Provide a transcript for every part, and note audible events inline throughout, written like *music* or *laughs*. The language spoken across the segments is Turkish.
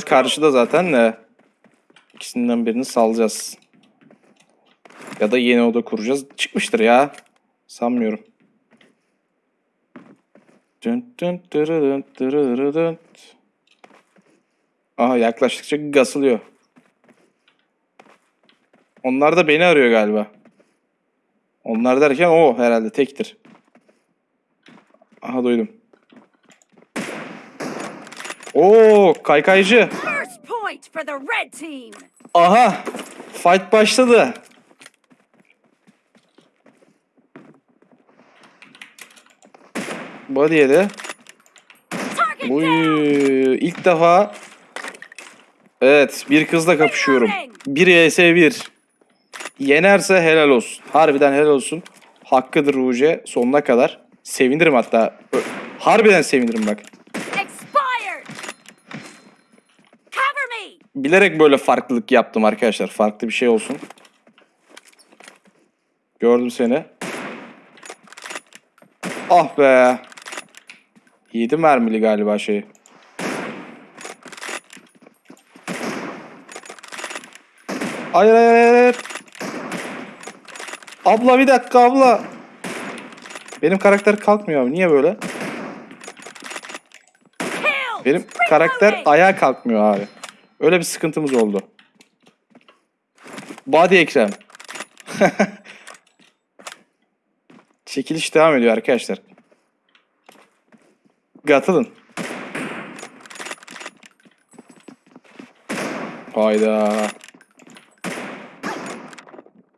go. karşıda zaten de ikisinden birini salacağız. Ya da yeni oda kuracağız. Çıkmıştır ya. Sanmıyorum. Aha yaklaştıkça gasılıyor. Onlar da beni arıyor galiba. Onlar derken o herhalde tektir. Aha duydum. Oo kaykaycı. Aha! Fight başladı. Body yedi. Uy, ilk defa Evet, bir kızla kapışıyorum. 1 vs 1. Yenerse helal olsun. Harbiden helal olsun. Hakkıdır Ruge sonuna kadar. Sevinirim hatta. Harbiden sevinirim bak. Bilerek böyle farklılık yaptım arkadaşlar. Farklı bir şey olsun. Gördüm seni. Ah be. 7 mermili galiba şey. Hayır hayır hayır. Abla bir dakika abla. Benim karakter kalkmıyor abi. Niye böyle? Benim karakter ayağa kalkmıyor abi. Öyle bir sıkıntımız oldu. Body Ekrem. *laughs* Çekiliş devam ediyor arkadaşlar. Katılın. Hayda.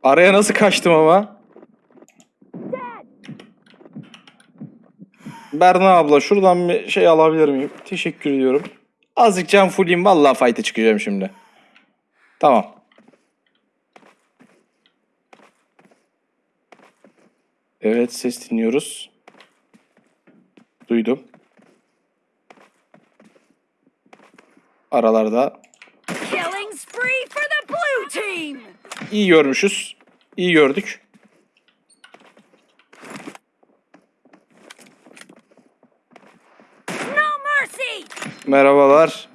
Araya nasıl kaçtım ama? Berna abla şuradan bir şey alabilir miyim? Teşekkür ediyorum. Azıcık can fulleyim vallahi fight'e çıkacağım şimdi. Tamam. Evet ses dinliyoruz. Duydum. Aralarda iyi görmüşüz. İyi gördük. No mercy. Merhabalar.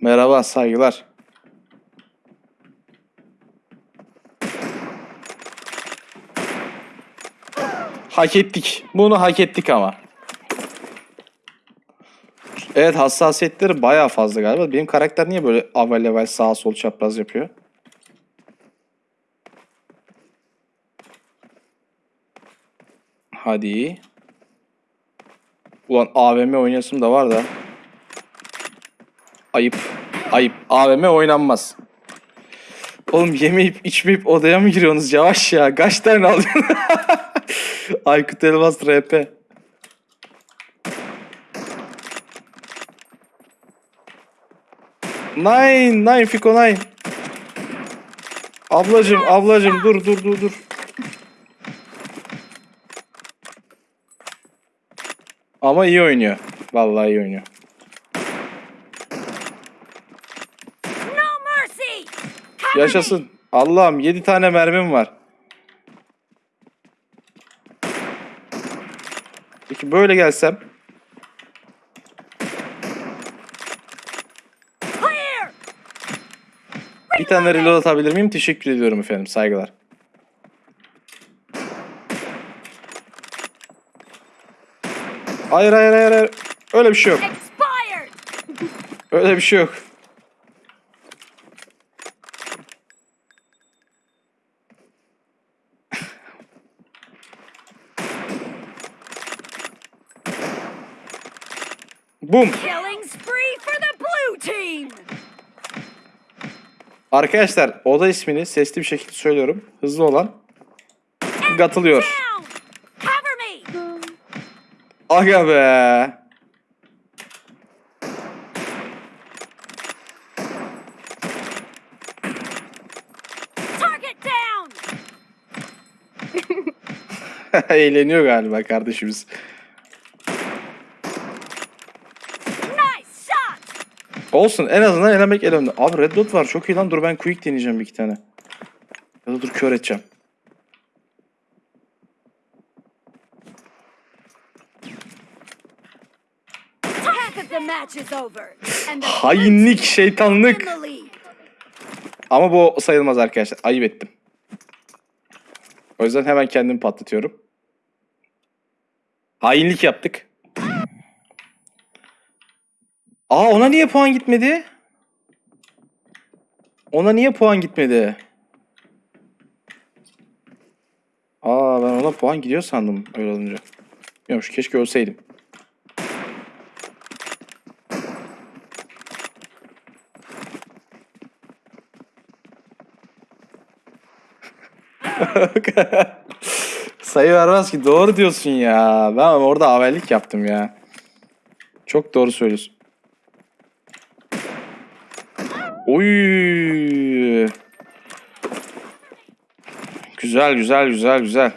Merhaba saygılar. Hak ettik. Bunu hak ettik ama. Evet hassasiyetleri bayağı fazla galiba. Benim karakter niye böyle avel level sağ sol çapraz yapıyor? Hadi. Ulan AVM oynayasım da var da. Ayıp. Ayıp. AVM oynanmaz. Oğlum yemeyip içmeyip odaya mı giriyorsunuz? Yavaş ya. Kaç tane alıyorsun? *laughs* Aykut Elmas RP. Nine. Nine Fiko Nine. Ablacım ablacım dur dur dur dur. Ama iyi oynuyor. Vallahi iyi oynuyor. Yaşasın. Allah'ım 7 tane mermim var. Peki böyle gelsem. Bir tane reload atabilir miyim? Teşekkür ediyorum efendim. Saygılar. Hayır hayır hayır. hayır. Öyle bir şey yok. Öyle bir şey yok. Team. Arkadaşlar oda ismini sesli bir şekilde söylüyorum. Hızlı olan katılıyor. Aga be. Target down. *laughs* Eğleniyor galiba kardeşimiz. Olsun en azından elemek el önde. Abi red dot var çok iyi lan dur ben quick deneyeceğim bir iki tane. Ya da dur kör edeceğim. Hainlik, şeytanlık. Ama bu sayılmaz arkadaşlar. Ayıp ettim. O yüzden hemen kendimi patlatıyorum. Hainlik yaptık. Aa ona niye puan gitmedi? Ona niye puan gitmedi? Aa ben ona puan gidiyor sandım öyle olunca. Yokmuş keşke ölseydim. *laughs* Sayı vermez ki. Doğru diyorsun ya. Ben orada avellik yaptım ya. Çok doğru söylüyorsun. Oy. Güzel güzel güzel güzel.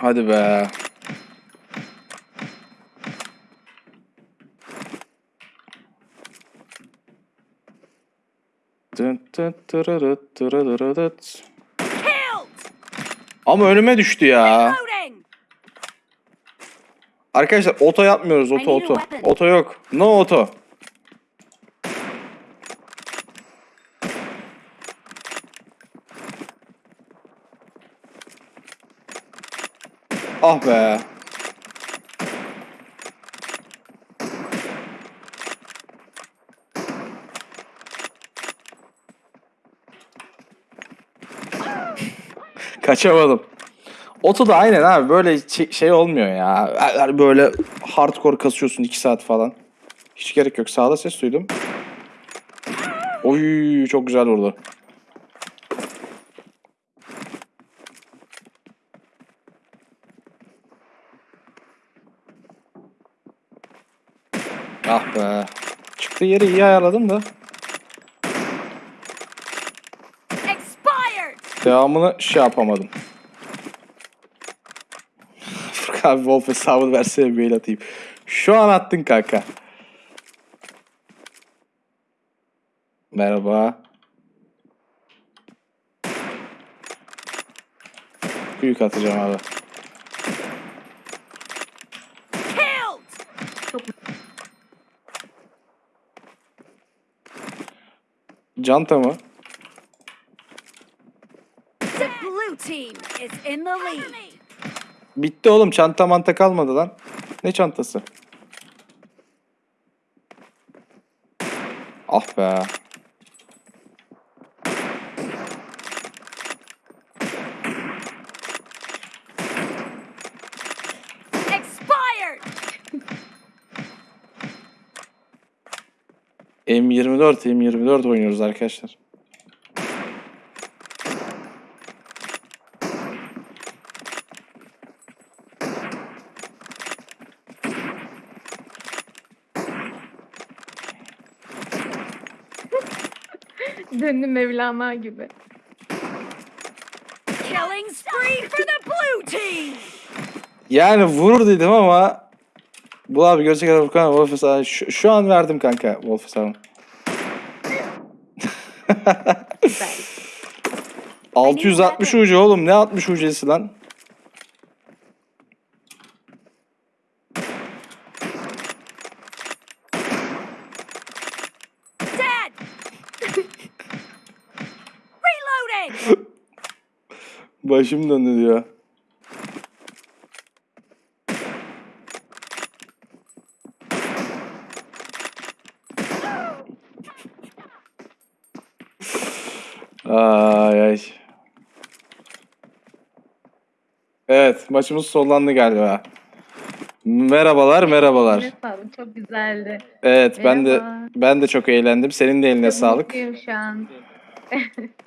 Hadi be. Ama önüme düştü ya. Arkadaşlar oto yapmıyoruz. Oto oto. Oto yok. No oto. Ah be. Kaçamadım. Oto da aynen abi böyle şey olmuyor ya. Böyle hardcore kasıyorsun 2 saat falan. Hiç gerek yok. Sağda ses duydum. Oy çok güzel vurdu. Ah be. Çıktığı yeri iyi ayarladım da. Devamını şey yapamadım. *laughs* Furkan abi Wolf hesabını versene bir mail atayım. Şu an attın kanka. Merhaba. Büyük atacağım abi. Canta mı? The blue team is in the lead. Bitti oğlum çanta manta kalmadı lan. Ne çantası? Ah be. Expired. M24 M24 oynuyoruz arkadaşlar. Döndüm Mevlana gibi. Killing spree for the blue team. Yani vurur dedim ama bu abi gerçekten Furkan Wolf hesabı şu, şu an verdim kanka Wolf hesabını. *laughs* Güzel. 660 ucu oğlum ne 60 ucesi lan? Başım döndü diyor. Ay ay. Evet maçımız sonlandı galiba. Merhabalar merhabalar. Sağlık. Çok güzeldi. Evet ben de Merhaba. ben de çok eğlendim. Senin de eline sağlık. mutluyum şu an.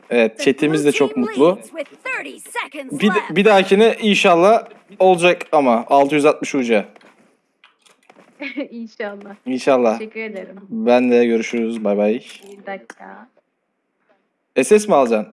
Evet chatimiz de çok mutlu. Bir, bir dahakine inşallah olacak ama 660 uca. *laughs* İnşallah. İnşallah. Teşekkür ederim. Ben de görüşürüz. Bay bay. Bir dakika. SS mi alacaksın?